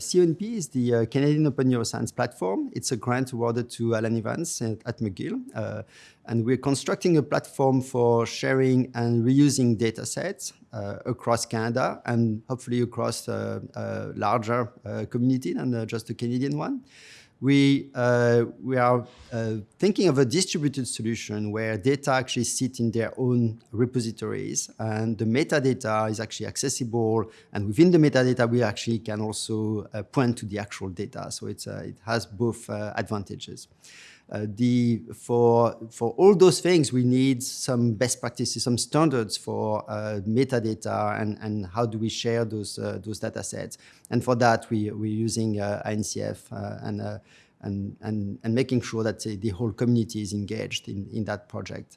CONP is the uh, Canadian Open Neuroscience Platform. It's a grant awarded to Alan Evans at, at McGill. Uh, and we're constructing a platform for sharing and reusing data sets uh, across Canada and hopefully across a, a larger uh, community than uh, just the Canadian one we, uh, we are uh, thinking of a distributed solution where data actually sit in their own repositories and the metadata is actually accessible and within the metadata we actually can also uh, point to the actual data. So it's, uh, it has both uh, advantages. Uh, the, for, for all those things, we need some best practices, some standards for uh, metadata and, and how do we share those, uh, those data sets. And for that, we, we're using INCF and, and, and, and making sure that the whole community is engaged in, in that project.